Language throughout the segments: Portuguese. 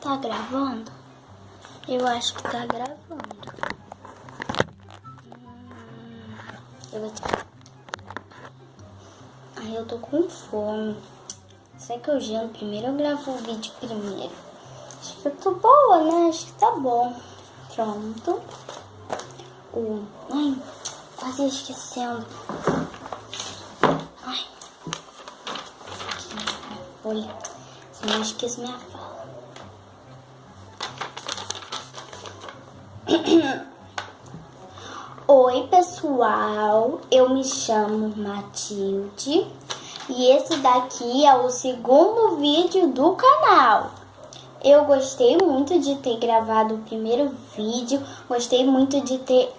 tá gravando? Eu acho que tá gravando. Hum, eu vou te... Ai, eu tô com fome. Será que eu gelo primeiro ou gravo o vídeo primeiro? Acho que eu tô boa, né? Acho que tá bom. Pronto. O... Ai, quase esquecendo. Ai. Olha, senão eu esqueço minha Oi pessoal, eu me chamo Matilde e esse daqui é o segundo vídeo do canal. Eu gostei muito de ter gravado o primeiro vídeo, gostei muito de ter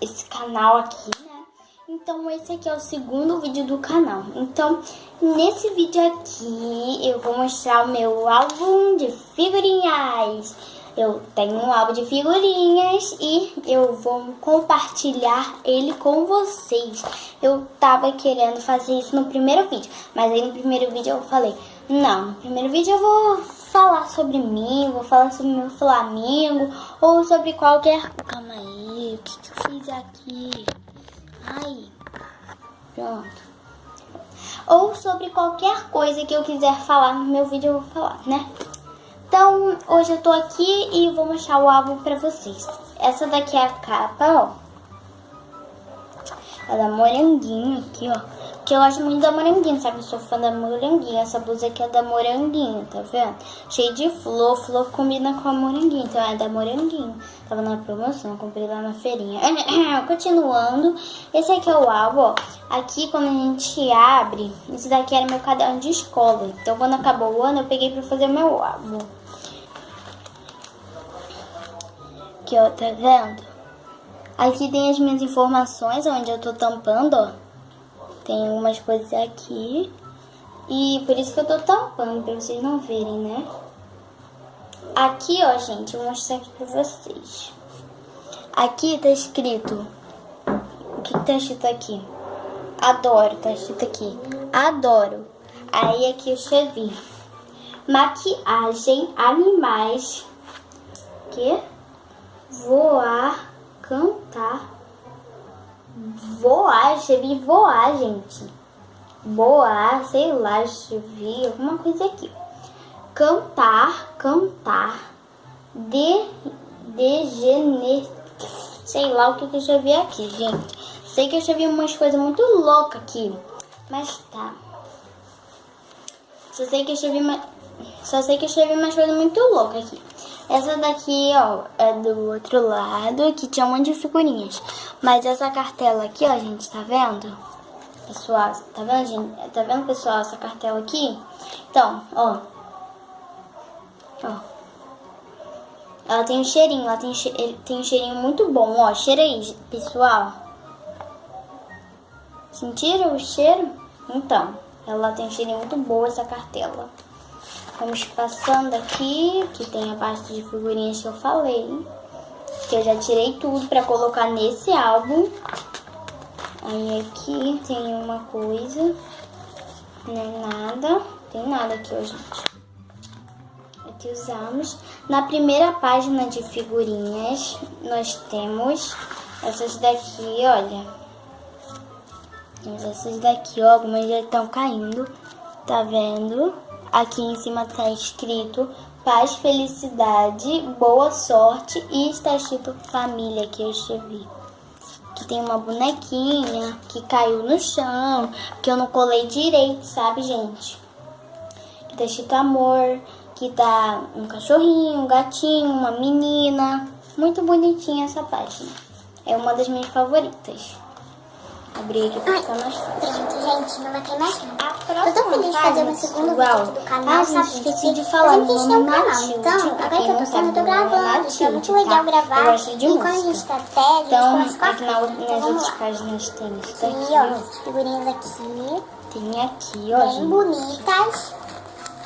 esse canal aqui, né? Então esse aqui é o segundo vídeo do canal. Então nesse vídeo aqui eu vou mostrar o meu álbum de figurinhas. Eu tenho um álbum de figurinhas e eu vou compartilhar ele com vocês. Eu tava querendo fazer isso no primeiro vídeo, mas aí no primeiro vídeo eu falei, não, no primeiro vídeo eu vou falar sobre mim, vou falar sobre meu Flamengo ou sobre qualquer... Calma aí, o que, que eu fiz aqui? Ai, pronto. Ou sobre qualquer coisa que eu quiser falar no meu vídeo eu vou falar, né? Então, hoje eu tô aqui e vou mostrar o álbum pra vocês. Essa daqui é a capa, ó. É da Moranguinho aqui, ó. Que eu gosto muito da Moranguinho, sabe? Eu sou fã da Moranguinho. Essa blusa aqui é da Moranguinho, tá vendo? Cheio de flor. Flor combina com a Moranguinho, então é da Moranguinho. Tava na promoção, comprei lá na feirinha. Continuando, esse aqui é o álbum, ó. Aqui, quando a gente abre, esse daqui era meu caderno de escola. Então, quando acabou o ano, eu peguei pra fazer meu álbum. Aqui, ó, tá vendo? Aqui tem as minhas informações, onde eu tô tampando, ó. Tem algumas coisas aqui. E por isso que eu tô tampando, pra vocês não verem, né? Aqui, ó, gente, eu vou mostrar aqui pra vocês. Aqui tá escrito... O que, que tá escrito aqui? Adoro, tá escrito aqui. Adoro. Aí aqui eu escrevi. Maquiagem, animais... Que? Voar, cantar, voar, escrevi voar, gente. Voar, sei lá, escrevi alguma coisa aqui. Cantar, cantar, de, degener, sei lá o que, que eu escrevi aqui, gente. Sei que eu escrevi umas coisas muito loucas aqui, mas tá. Só sei que eu escrevi, só sei que eu escrevi umas coisas muito loucas aqui. Essa daqui, ó, é do outro lado, que tinha um monte de figurinhas. Mas essa cartela aqui, ó, gente, tá vendo? Pessoal, tá vendo, gente? Tá vendo, pessoal, essa cartela aqui? Então, ó. Ó. Ela tem um cheirinho, ela tem, tem um cheirinho muito bom, ó. Cheira aí, pessoal. Sentiram o cheiro? Então, ela tem um cheirinho muito bom, essa cartela. Vamos passando aqui, que tem a parte de figurinhas que eu falei. Que eu já tirei tudo pra colocar nesse álbum. Aí aqui tem uma coisa. É nada. Tem nada aqui, ó, gente. Aqui usamos. Na primeira página de figurinhas, nós temos essas daqui, olha. Temos essas daqui, ó. Algumas já estão caindo. Tá vendo? Aqui em cima tá escrito paz, felicidade, boa sorte e está escrito família que eu escrevi. Aqui tem uma bonequinha que caiu no chão, que eu não colei direito, sabe, gente? Aqui tá escrito amor, que tá um cachorrinho, um gatinho, uma menina. Muito bonitinha essa página. É uma das minhas favoritas. Abri aqui pra ficar mais fácil. Gente, não matei mais nada. De fazer segundo Uau. vídeo do canal, Ah, sabe? gente, esqueci de falar, A gente tem um é canal, então, agora que eu não tô sabe, eu tô é gravando, então é muito legal tá? gravar. Eu gosto de e quando a gente tá sério, Então, a gente começa aqui com a na, Então nas vamos outras páginas tem isso Aqui, daqui, ó, ó. as figurinhas aqui, Tem aqui, ó, bem gente. bonitas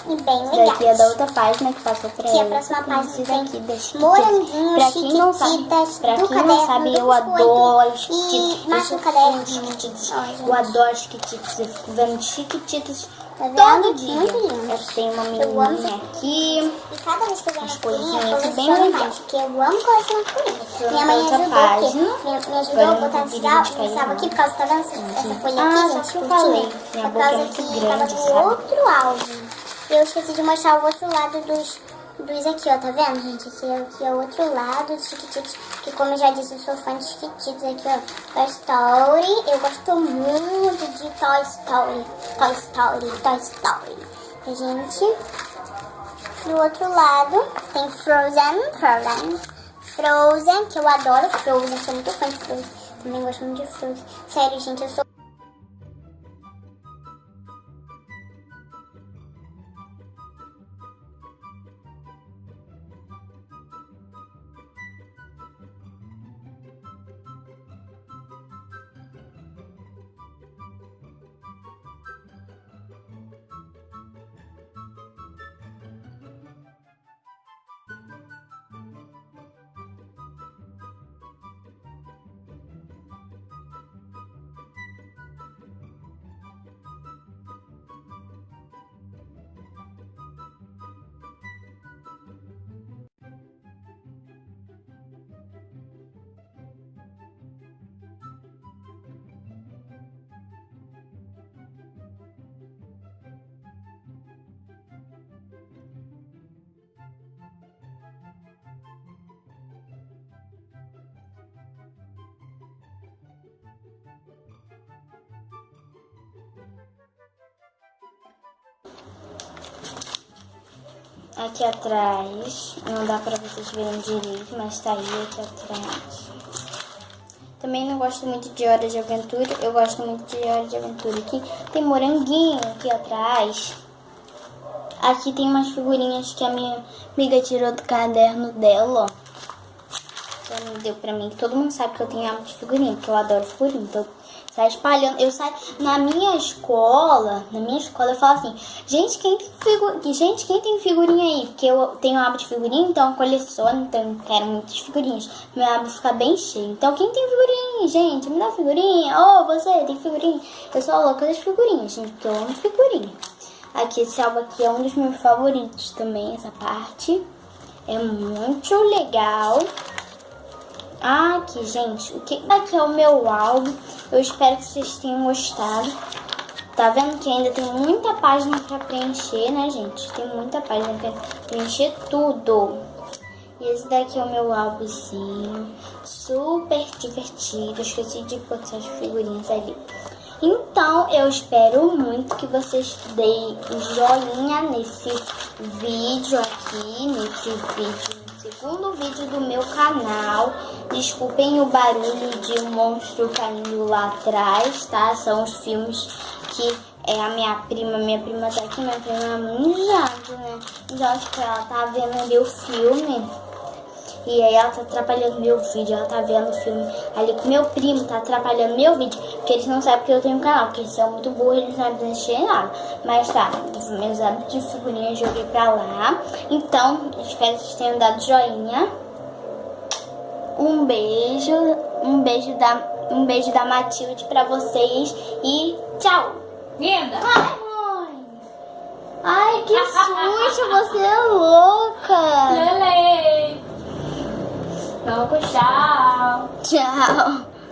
e bem Isso daqui é da legais. outra página que passou pra Aqui é a ela. próxima página esses tem aqui das moranguinhos, Pra quem não sabe, pra quem não caderno, sabe, do eu adoro os e chiquititos. mais um caderno. chiquititos. Eu adoro chiquititos. Eu fico vendo chiquititos? Todo dia. Eu tenho uma menininha aqui. E cada vez que eu ver As masculina, eu coisinhas bem coleciono legais. mais, porque eu amo masculina. Vou Minha mãe ajudou, porque, me, ajudou a botar esse sal não. aqui, por causa, tá vendo? Essa folha Ah, aqui, gente, eu falei, É por é causa que tava do sabe? outro álbum. Eu esqueci de mostrar o outro lado dos, dos aqui, ó, tá vendo, gente? Aqui, é- aqui é o outro lado dos Chiquititos, que como eu já disse, eu sou fã de Chiquititos aqui, ó. Toy Story, eu gosto muito de Toy Story, Toy Story, Toy Story. A gente, do outro lado, tem Frozen, Frozen, Frozen, que eu adoro Frozen, sou muito fã de Frozen. Também gosto muito de Frozen. Sério, gente, eu sou Aqui atrás, não dá pra vocês verem direito, mas tá aí aqui atrás. Também não gosto muito de Hora de Aventura, eu gosto muito de Hora de Aventura. Aqui tem moranguinho aqui atrás. Aqui tem umas figurinhas que a minha amiga tirou do caderno dela, ó. Ela me deu pra mim. Todo mundo sabe que eu tenho hábito de figurinha, porque eu adoro figurinha. Então, sai espalhando. Eu saio na minha escola, na minha escola eu falo assim, gente, quem tem figurinha, gente, quem tem figurinha aí? Porque eu tenho hábito de figurinha, então eu coleciono, então eu quero muitas figurinhas. Meu hábito fica bem cheio. Então, quem tem figurinha, gente, me dá figurinha. Ô, você tem figurinha? Eu sou louca das figurinhas, gente, porque eu amo figurinha. Aqui, esse álbum aqui é um dos meus favoritos também, essa parte. É muito legal. Aqui, gente, o que aqui é o meu álbum. Eu espero que vocês tenham gostado. Tá vendo que ainda tem muita página pra preencher, né, gente? Tem muita página pra preencher tudo. E esse daqui é o meu álbumzinho. Super divertido. Esqueci de botar as figurinhas ali. Então, eu espero muito que vocês deem joinha nesse vídeo aqui, nesse vídeo segundo vídeo do meu canal. Desculpem o barulho de um monstro caindo lá atrás, tá? São os filmes que é a minha prima, minha prima tá aqui, minha prima é muito jato, né? Então acho que ela tá vendo ali o filme. E aí ela tá atrapalhando meu vídeo, ela tá vendo o filme ali com meu primo, tá atrapalhando meu vídeo, porque eles não sabem que eu tenho um canal, porque eles são muito burros, eles não sabem mexer em nada. Mas tá, meus hábitos de figurinha eu joguei pra lá. Então, espero que vocês tenham dado joinha. Um beijo, um beijo da, um beijo da Matilde pra vocês e tchau! Linda! Ai, mãe! Ai, que susto, você é louca! Lele! Não, tchau! Tchau! Tchau!